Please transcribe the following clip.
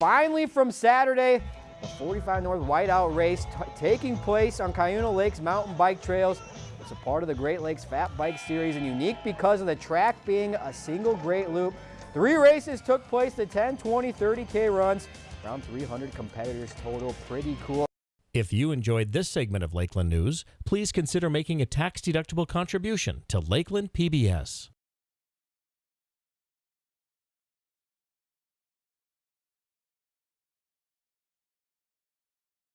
Finally from Saturday, the 45 North Whiteout race taking place on Cuyuna Lakes mountain bike trails. It's a part of the Great Lakes Fat Bike Series and unique because of the track being a single great loop. Three races took place, the 10, 20, 30K runs. Around 300 competitors total. Pretty cool. If you enjoyed this segment of Lakeland News, please consider making a tax-deductible contribution to Lakeland PBS.